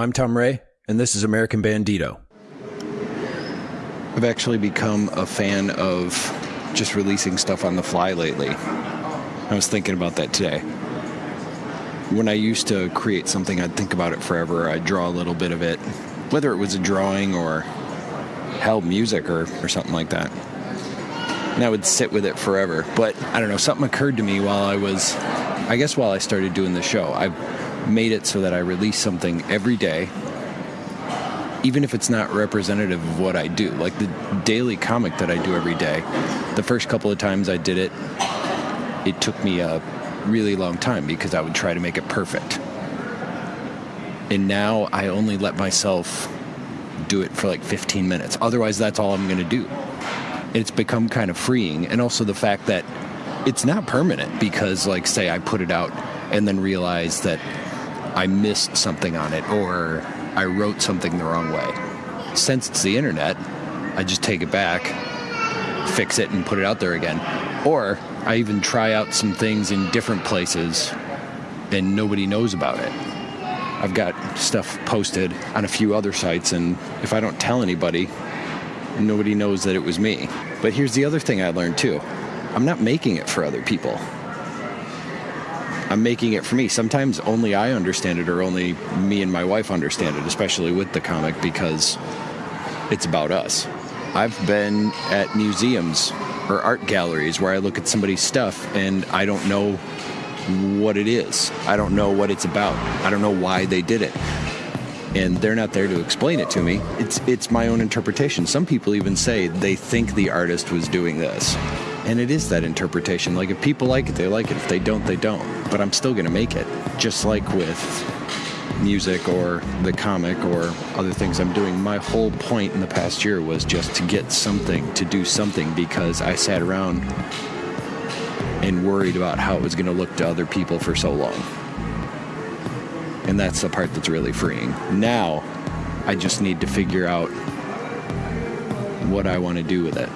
I'm Tom Ray, and this is American Bandito. I've actually become a fan of just releasing stuff on the fly lately. I was thinking about that today. When I used to create something, I'd think about it forever. I'd draw a little bit of it, whether it was a drawing or hell, music or, or something like that. And I would sit with it forever. But I don't know, something occurred to me while I was, I guess, while I started doing the show. I made it so that I release something every day, even if it's not representative of what I do. Like the daily comic that I do every day, the first couple of times I did it, it took me a really long time because I would try to make it perfect. And now I only let myself do it for like 15 minutes. Otherwise, that's all I'm going to do. It's become kind of freeing. And also the fact that it's not permanent because, like, say I put it out and then realize that I missed something on it or I wrote something the wrong way. Since it's the internet, I just take it back, fix it, and put it out there again. Or I even try out some things in different places and nobody knows about it. I've got stuff posted on a few other sites, and if I don't tell anybody, nobody knows that it was me. But here's the other thing I learned too I'm not making it for other people. I'm making it for me. Sometimes only I understand it, or only me and my wife understand it, especially with the comic, because it's about us. I've been at museums or art galleries where I look at somebody's stuff and I don't know what it is. I don't know what it's about. I don't know why they did it. And they're not there to explain it to me. It's it's my own interpretation. Some people even say they think the artist was doing this. And it is that interpretation. Like if people like it, they like it. If they don't, they don't. But I'm still going to make it. Just like with music or the comic or other things I'm doing. My whole point in the past year was just to get something, to do something because I sat around and worried about how it was going to look to other people for so long. And that's the part that's really freeing. Now, I just need to figure out what I want to do with it.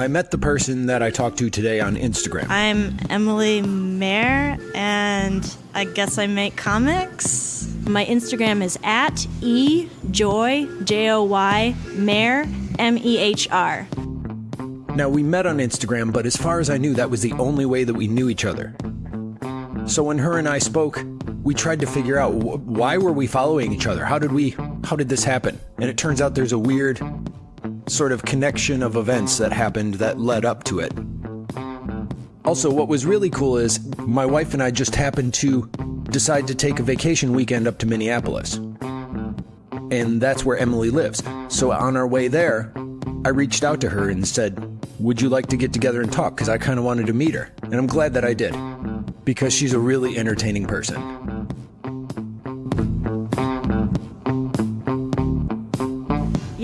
I met the person that I talked to today on Instagram. I'm Emily Mehr, and I guess I make comics. My Instagram is at e joy j o y Mehr m e h r. Now, we met on Instagram, but as far as I knew, that was the only way that we knew each other. So when her and I spoke, we tried to figure out wh- why were we following each other? How did we how did this happen? And it turns out there's a weird sort of connection of events that happened that led up to it. Also, what was really cool is my wife and I just happened to decide to take a vacation weekend up to Minneapolis. And that's where Emily lives. So on our way there, I reached out to her and said, Would you like to get together and talk? Because I kind of wanted to meet her. And I'm glad that I did. Because she's a really entertaining person.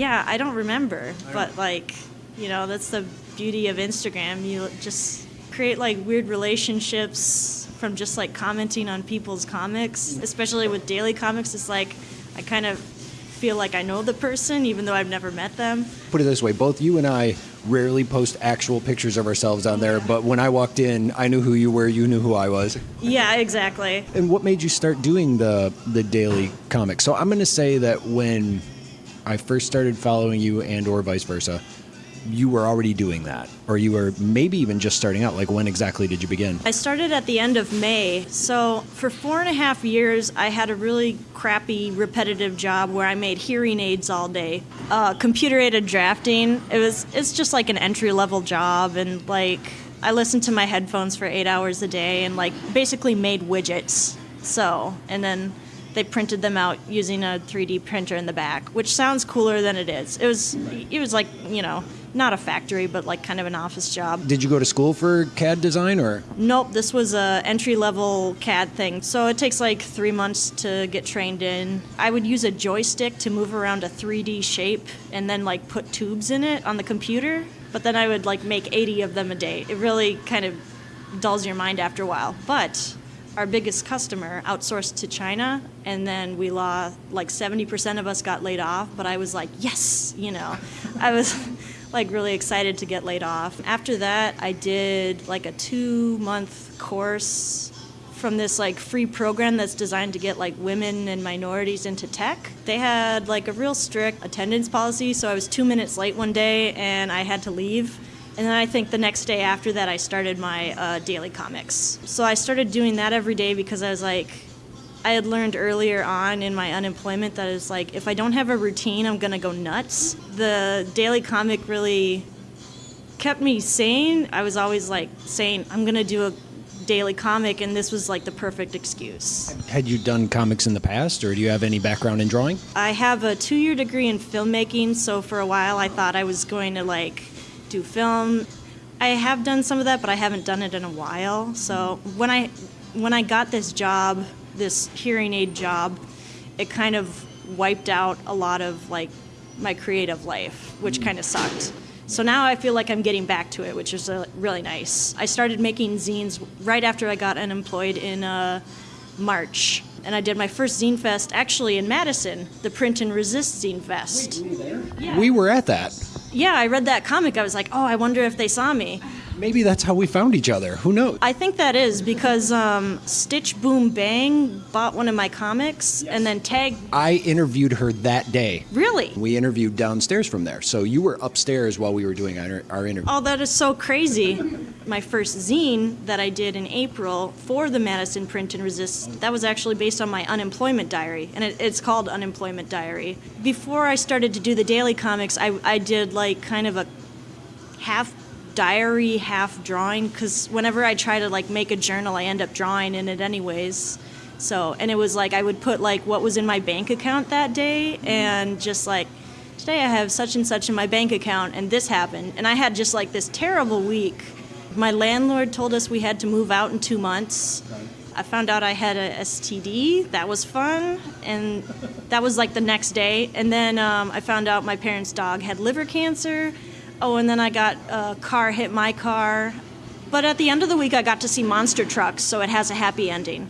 Yeah, I don't remember, but like, you know, that's the beauty of Instagram. You just create like weird relationships from just like commenting on people's comics, mm. especially with daily comics. It's like I kind of feel like I know the person even though I've never met them. Put it this way both you and I rarely post actual pictures of ourselves on there, but when I walked in, I knew who you were, you knew who I was. Yeah, exactly. And what made you start doing the the daily comics? So I'm going to say that when I first started following you and or vice versa, you were already doing that or you were maybe even just starting out like when exactly did you begin I started at the end of May. So for four and a half years, I had a really crappy, repetitive job where I made hearing aids all day. Uh, computer aided drafting. It was. It's just like an entry level job, and like I listened to my headphones for eight hours a day, and like basically made widgets. So and then they printed them out using a 3D printer in the back, which sounds cooler than it is. It was. It was like you know. Not a factory, but like kind of an office job. did you go to school for cad design or Nope, this was a entry level CAD thing. So it takes like three months to get trained in. I would use a joystick to move around a 3D shape and then like put tubes in it on the computer. But then I would like make 80 of them a day. It really kind of dulls your mind after a while. But our biggest customer outsourced to China, and then we lost like 70% of us got laid off. But I was like, yes, you know, I was like really excited to get laid off. After that, I did like a two month course from this like free program that's designed to get like women and minorities into tech. They had like a real strict attendance policy, so I was two minutes late one day and I had to leave. And then I think the next day after that, I started my uh, daily comics. So I started doing that every day because I was like, I had learned earlier on in my unemployment that it's like if I don't have a routine, I'm gonna go nuts. The daily comic really kept me sane. I was always like saying, I'm gonna do a daily comic, and this was like the perfect excuse. Had you done comics in the past, or do you have any background in drawing? I have a two year degree in filmmaking, so for a while I thought I was going to like do film. I have done some of that, but I haven't done it in a while. So when I when I got this job, this hearing aid job, it kind of wiped out a lot of like my creative life, which kind of sucked. So now I feel like I'm getting back to it, which is uh, really nice. I started making zines right after I got unemployed in uh, March. And I did my first Zine Fest actually in Madison, the Print and Resist Zine Fest. Yeah. We were at that. Yeah, I read that comic. I was like, oh, I wonder if they saw me. Maybe that's how we found each other. Who knows? I think that is because um, Stitch Boom Bang bought one of my comics yes. and then tagged. I interviewed her that day. Really? We interviewed downstairs from there. So you were upstairs while we were doing our, our interview. Oh, that is so crazy. my first zine that I did in April for the Madison Print and Resist, that was actually based on my unemployment diary. And it, it's called Unemployment Diary. Before I started to do the daily comics, I, I did like kind of a half diary half drawing because whenever I try to like make a journal, I end up drawing in it anyways. So, and it was like I would put like what was in my bank account that day and just like today I have such and such in my bank account and this happened. And I had just like this terrible week. My landlord told us we had to move out in two months. I found out I had a STD. That was fun. And that was like the next day. And then um, I found out my parents' dog had liver cancer. Oh, and then I got a car hit my car. But at the end of the week, I got to see Monster Trucks, so it has a happy ending.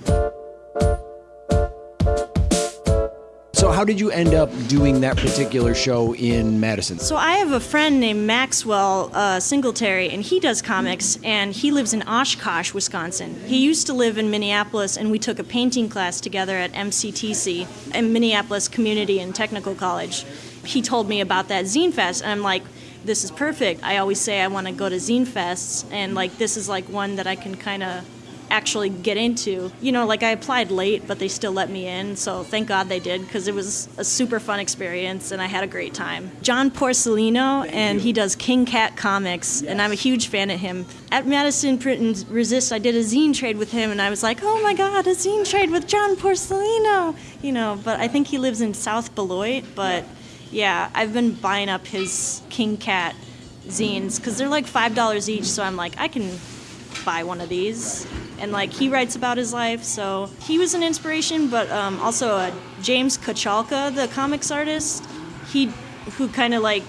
So, how did you end up doing that particular show in Madison? So, I have a friend named Maxwell uh, Singletary, and he does comics, and he lives in Oshkosh, Wisconsin. He used to live in Minneapolis, and we took a painting class together at MCTC, in Minneapolis Community and Technical College. He told me about that Zine Fest, and I'm like, this is perfect. I always say I want to go to zine fests, and like this is like one that I can kind of actually get into. You know, like I applied late, but they still let me in, so thank God they did because it was a super fun experience and I had a great time. John Porcellino, and he does King Cat Comics, yes. and I'm a huge fan of him. At Madison Print and Resist, I did a zine trade with him, and I was like, oh my God, a zine trade with John Porcellino! You know, but I think he lives in South Beloit, but. Yeah, I've been buying up his King Cat zines because they're like five dollars each. So I'm like, I can buy one of these. And like he writes about his life, so he was an inspiration. But um, also uh, James Kochalka, the comics artist, he who kind of like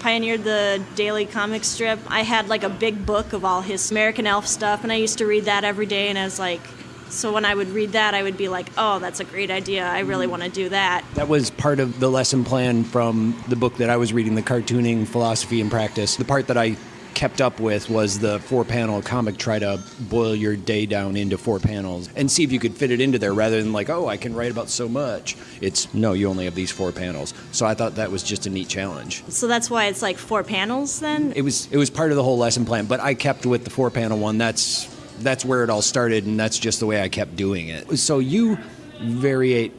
pioneered the daily comic strip. I had like a big book of all his American Elf stuff, and I used to read that every day. And I was like, so when I would read that, I would be like, oh, that's a great idea. I really mm-hmm. want to do that. That was part of the lesson plan from the book that I was reading, The Cartooning Philosophy and Practice. The part that I kept up with was the four panel comic try to boil your day down into four panels and see if you could fit it into there rather than like oh i can write about so much it's no you only have these four panels so i thought that was just a neat challenge so that's why it's like four panels then it was it was part of the whole lesson plan but i kept with the four panel one that's that's where it all started, and that's just the way I kept doing it. So you variate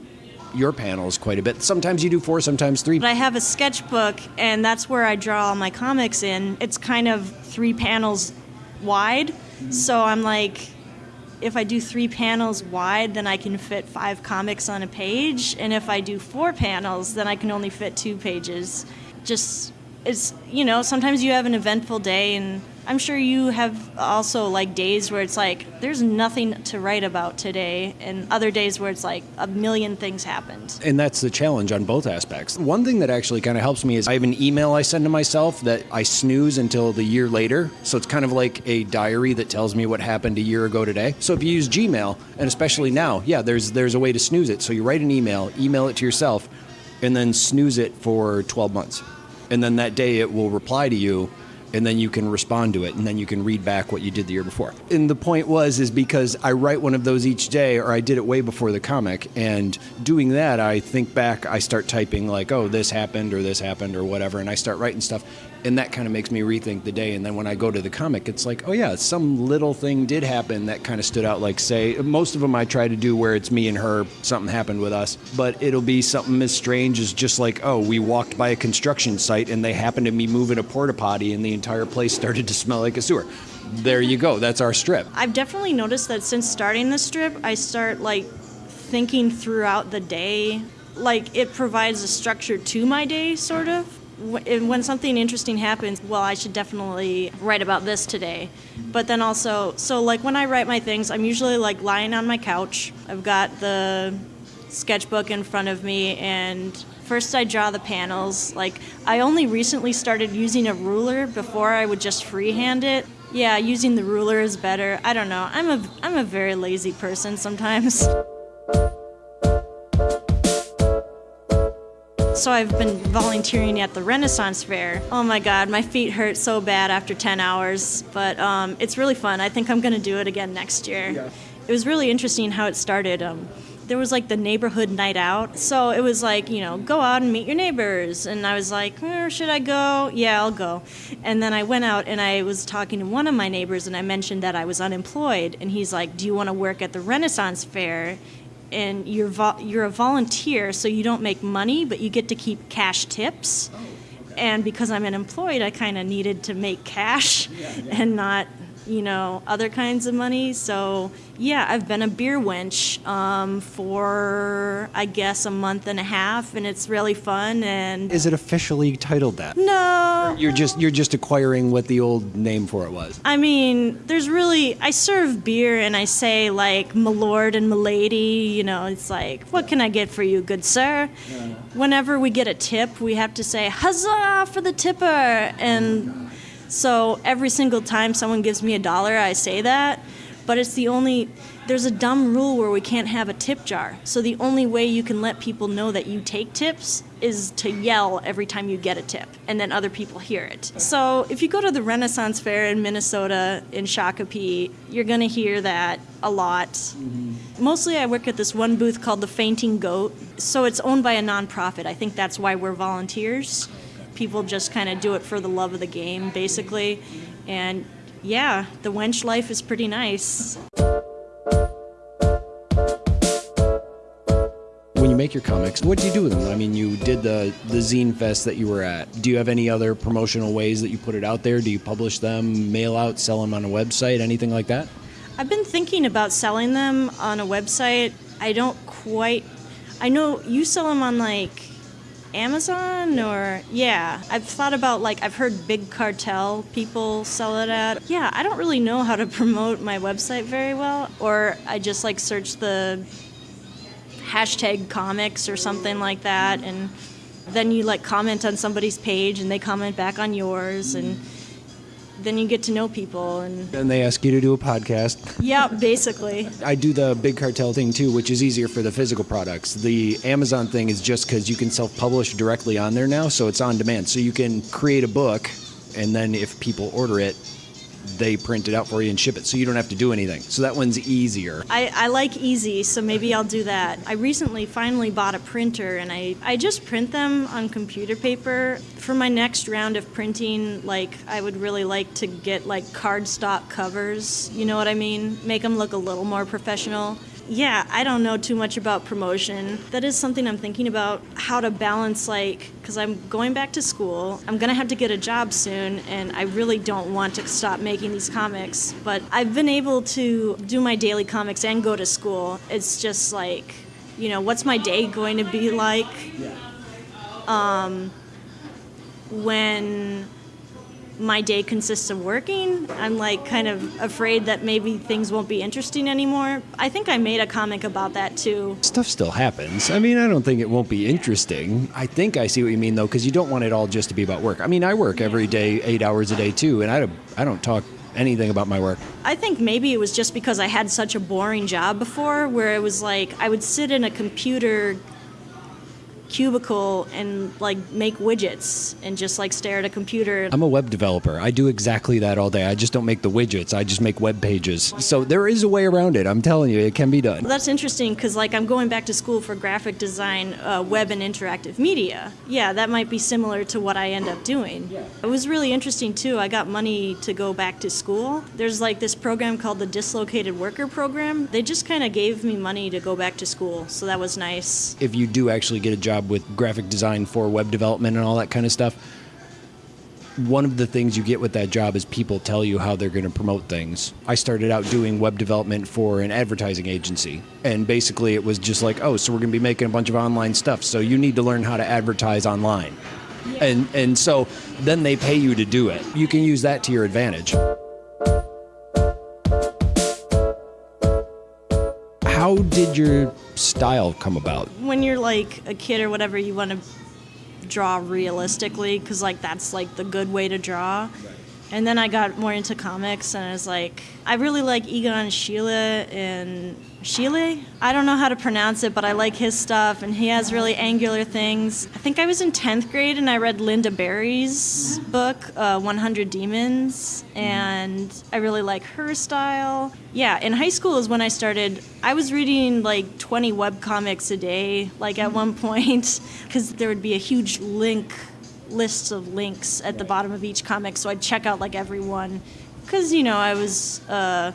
your panels quite a bit. Sometimes you do four, sometimes three. But I have a sketchbook, and that's where I draw all my comics in. It's kind of three panels wide. So I'm like, if I do three panels wide, then I can fit five comics on a page. And if I do four panels, then I can only fit two pages. Just, it's, you know, sometimes you have an eventful day and I'm sure you have also like days where it's like there's nothing to write about today, and other days where it's like a million things happened. And that's the challenge on both aspects. One thing that actually kind of helps me is I have an email I send to myself that I snooze until the year later. So it's kind of like a diary that tells me what happened a year ago today. So if you use Gmail, and especially now, yeah, there's there's a way to snooze it. So you write an email, email it to yourself, and then snooze it for 12 months and then that day it will reply to you and then you can respond to it and then you can read back what you did the year before. And the point was is because i write one of those each day or i did it way before the comic and doing that i think back i start typing like oh this happened or this happened or whatever and i start writing stuff and that kind of makes me rethink the day and then when i go to the comic it's like oh yeah some little thing did happen that kind of stood out like say most of them i try to do where it's me and her something happened with us but it'll be something as strange as just like oh we walked by a construction site and they happened to be moving a porta potty and the entire place started to smell like a sewer there you go that's our strip I've definitely noticed that since starting the strip, I start like thinking throughout the day. Like it provides a structure to my day, sort of. And When something interesting happens, well, I should definitely write about this today. But then also, so like when I write my things, I'm usually like lying on my couch. I've got the sketchbook in front of me and first I draw the panels. Like I only recently started using a ruler before I would just freehand it. Yeah, using the ruler is better. I don't know. I'm a I'm a very lazy person sometimes. So I've been volunteering at the Renaissance Fair. Oh my God, my feet hurt so bad after 10 hours, but um, it's really fun. I think I'm going to do it again next year. It was really interesting how it started. Um, there was like the neighborhood night out, so it was like you know go out and meet your neighbors, and I was like, "Eh, should I go? Yeah, I'll go. And then I went out and I was talking to one of my neighbors, and I mentioned that I was unemployed, and he's like, "Do you want to work at the Renaissance Fair?" And you're vo- you're a volunteer, so you don't make money, but you get to keep cash tips. Oh, and because I'm unemployed, I kind of needed to make cash and not, you know, other kinds of money. So yeah, I've been a beer wench um, for I guess a month and a half, and it's really fun. And is it officially titled that no, you're just you're just acquiring what the old name for it was I mean, there's really I serve beer and I say like my lord and my lady, you know, it's like, what can I get for you, good sir? Whenever we get a tip, we have to say huzzah for the tipper and so every single time someone gives me a dollar, I say that, but it's the only there's a dumb rule where we can't have a tip jar. So the only way you can let people know that you take tips is to yell every time you get a tip, and then other people hear it. So if you go to the Renaissance Fair in Minnesota in Shakopee, you're gonna hear that a lot. Mm-hmm. Mostly, I work at this one booth called the Fainting Goat. So it's owned by a nonprofit. I think that's why we're volunteers. People just kind of do it for the love of the game, basically. And yeah, the wench life is pretty nice. when you make your comics, what do you do with them? I mean, you did the the zine fest that you were at. Do you have any other promotional ways that you put it out there? Do you publish them, mail out, sell them on a website, anything like that? I've been thinking about selling them on a website. I don't quite. I know you sell them on like Amazon or yeah. I've thought about like I've heard Big Cartel people sell it at. Yeah, I don't really know how to promote my website very well, or I just like search the hashtag comics or something like that, and then you like comment on somebody's page and they comment back on yours and. Then you get to know people, and then they ask you to do a podcast. yeah, basically. I do the big cartel thing too, which is easier for the physical products. The Amazon thing is just because you can self publish directly on there now, so it's on demand. So you can create a book, and then if people order it, they print it out for you and ship it, so you don't have to do anything. So that one's easier. I, I like easy, so maybe I'll do that. I recently finally bought a printer and I, I just print them on computer paper. For my next round of printing, like I would really like to get like cardstock covers, you know what I mean? Make them look a little more professional. Yeah, I don't know too much about promotion. That is something I'm thinking about how to balance, like, because I'm going back to school. I'm going to have to get a job soon, and I really don't want to stop making these comics. But I've been able to do my daily comics and go to school. It's just like, you know, what's my day going to be like? Um, when my day consists of working. I'm like kind of afraid that maybe things won't be interesting anymore. I think I made a comic about that too. Stuff still happens. I mean, I don't think it won't be interesting. I think I see what you mean though, because you don't want it all just to be about work. I mean, I work every day, eight hours a day too, and I don't, I don't talk anything about my work. I think maybe it was just because I had such a boring job before where it was like I would sit in a computer cubicle and like make widgets and just like stare at a computer. I'm a web developer. I do exactly that all day. I just don't make the widgets. I just make web pages. So there is a way around it. I'm telling you, it can be done. That's interesting because like I'm going back to school for graphic design, uh, web and interactive media. Yeah, that might be similar to what I end up doing. It was really interesting too. I got money to go back to school. There's like this program called the Dislocated Worker Program. They just kind of gave me money to go back to school, so that was nice. If you do actually get a job with graphic design for web development and all that kind of stuff, one of the things you get with that job is people tell you how they're going to promote things. I started out doing web development for an advertising agency, and basically it was just like, oh, so we're going to be making a bunch of online stuff, so you need to learn how to advertise online. And and so then they pay you to do it. You can use that to your advantage. Did your style come about? When you're like a kid or whatever, you want to draw realistically because like that's like the good way to draw. And then I got more into comics, and I was like, I really like Egon Schiele and Schiele. I don't know how to pronounce it, but I like his stuff, and he has really angular things. I think I was in 10th grade, and I read Lynda Barry's book, uh, 100 Demons, and I really like her style. Yeah, in high school is when I started. I was reading like 20 web comics a day, like at one point, because there would be a huge link lists of links at the bottom of each comic, so I'd check out like every one, because you know I was a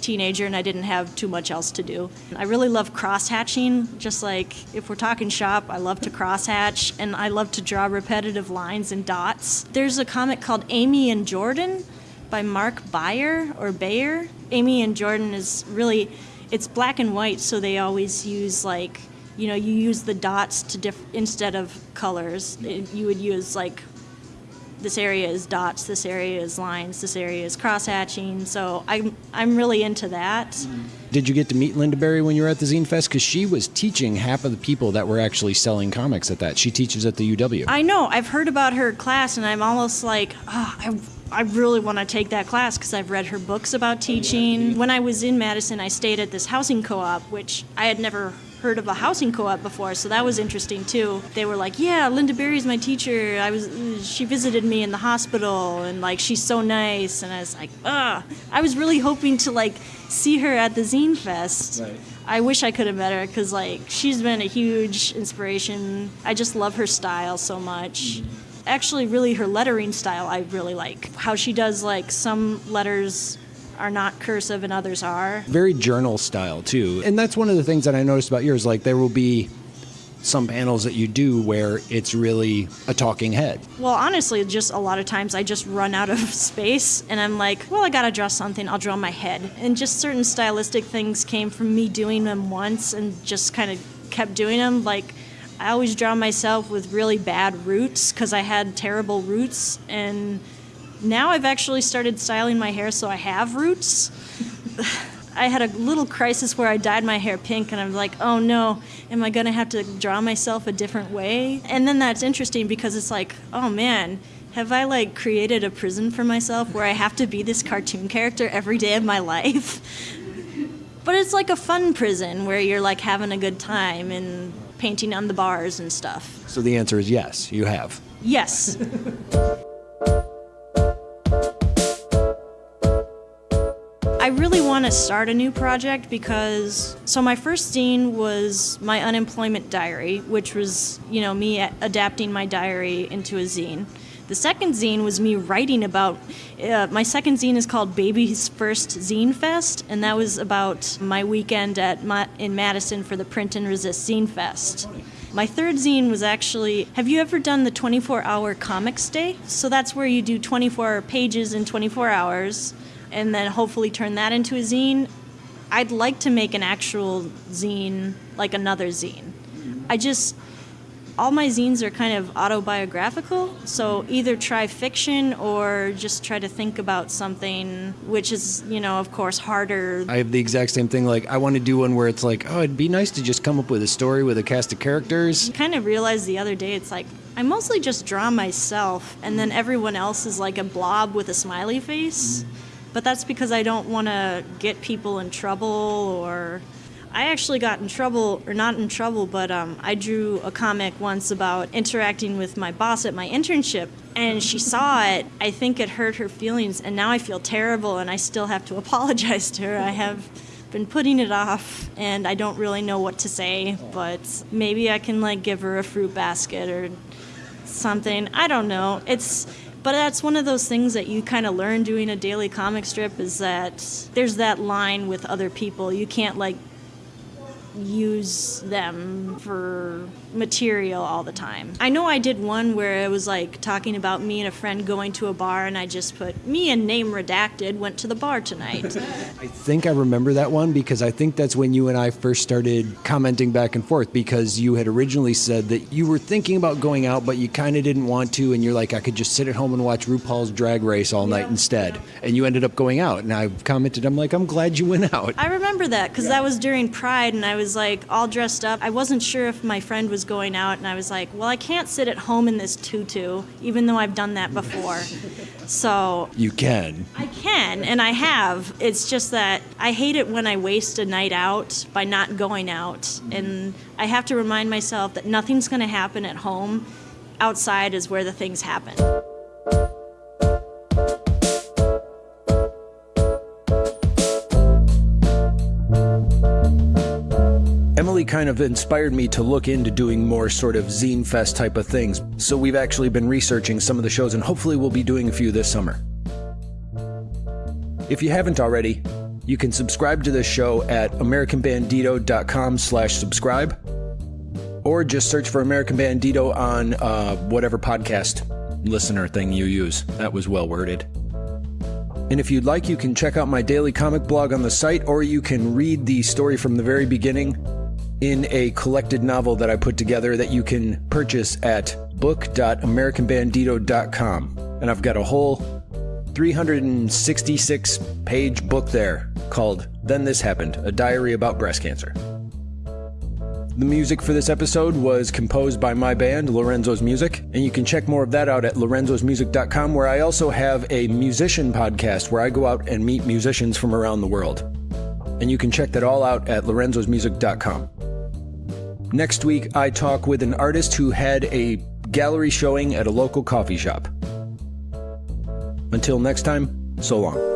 teenager and I didn't have too much else to do. I really love cross hatching. Just like if we're talking shop, I love to cross hatch, and I love to draw repetitive lines and dots. There's a comic called Amy and Jordan by Mark Beyer or Beyer. Amy and Jordan is really it's black and white, so they always use like you know you use the dots to diff instead of colors it, you would use like this area is dots this area is lines this area is cross hatching so i'm i'm really into that mm-hmm. Did you get to meet Lynda Barry when you were at the Zine Fest? Because she was teaching half of the people that were actually selling comics at that. She teaches at the UW. i know i've heard about her class and i'm almost like oh, i I really want to take that class because I've read her books about teaching. When I was in Madison, I stayed at this housing co op, which I had never heard of a housing co-op before, so that was interesting too. They were like, "Yeah, Lynda Barry's my teacher. I was she visited me in the hospital and like she's so nice." And I was like, "Ugh." I was really hoping to like see her at the Zine Fest. Right. I wish I could have met her because like she's been a huge inspiration. I just love her style so much. Mm-hmm. Actually, really, her lettering style I really like. How she does like some letters are not cursive and others are. Very journal style too. And that's one of the things that I noticed about yours. Like there will be some panels that you do where it's really a talking head. Well, honestly, just a lot of times I just run out of space and I'm like, well, I gotta draw something, I'll draw my head. And just certain stylistic things came from me doing them once and just kind of kept doing them. Like, I always draw myself with really bad roots because I had terrible roots. And now I've actually started styling my hair so I have roots. I had a little crisis where I dyed my hair pink, and I'm like, oh no, am I gonna have to draw myself a different way? And then that's interesting because it's like, oh man, have I like created a prison for myself where I have to be this cartoon character every day of my life? but it's like a fun prison where you're like having a good time and painting on the bars and stuff. So the answer is yes, you have. Yes. want to start a new project because so my first zine was my unemployment diary, which was, you know, me adapting my diary into a zine. The second zine was me writing about uh, my second zine is called Baby's First Zine Fest, and that was about my weekend at Ma- in Madison for the Print and Resist Zine Fest. My third zine was actually Have you ever done the 24 hour comics day? So that's where you do 24 pages in 24 hours and then hopefully turn that into a zine. I'd like to make an actual zine, like another zine. I just, all my zines are kind of autobiographical, so either try fiction or just try to think about something, which is, you know, of course, harder. I have the exact same thing. Like, I want to do one where it's like, oh, it'd be nice to just come up with a story with a cast of characters. kind of realized the other day it's like I mostly just draw myself and then everyone else is like a blob with a smiley face. But that's because I don't want to get people in trouble or I actually got in trouble, or not in trouble, but um, I drew a comic once about interacting with my boss at my internship, and she saw it. I think it hurt her feelings, and now I feel terrible, and I still have to apologize to her. I have been putting it off, and I don't really know what to say, but maybe I can like give her a fruit basket or something. I don't know. It's but that's one of those things that you kind of learn doing a daily comic strip is that there's that line with other people. You can't like use them for material all the time. I know I did one where it was like talking about me and a friend going to a bar, and I just put me and name redacted went to the bar tonight. I think I remember that one because I think that's when you and I first started commenting back and forth because you had originally said that you were thinking about going out, but you kind of didn't want to, and you're like, I could just sit at home and watch RuPaul's Drag Race all night instead. And you ended up going out, and I commented, I'm like, I'm glad you went out. I remember that because that was during Pride, and I was like all dressed up. I wasn't sure if my friend was going out, and I was like, well, I can't sit at home in this tutu, even though I've done that before. So You can. I can, and I have. It's just that I hate it when I waste a night out by not going out. Mm-hmm. And I have to remind myself that nothing's going to happen at home. Outside is where the things happen. Emily kind of inspired me to look into doing more sort of zine fest type of things. So we've actually been researching some of the shows and hopefully we'll be doing a few this summer. If you haven't already, you can subscribe to this show at americanbandito.com slash subscribe or just search for American Bandito on uh, whatever podcast listener thing you use. That was well worded. And if you'd like, you can check out my daily comic blog on the site, or you can read the story from the very beginning in a collected novel that I put together that you can purchase at book.americanbandito.com. And I've got a whole 366 page book there called Then This Happened A Diary About Breast Cancer. The music for this episode was composed by my band, Lorenzo's Music, and you can check more of that out at lorenzosmusic.com, where I also have a musician podcast where I go out and meet musicians from around the world. And you can check that all out at lorenzosmusic.com. Next week, I talk with an artist who had a gallery showing at a local coffee shop. Until next time, so long.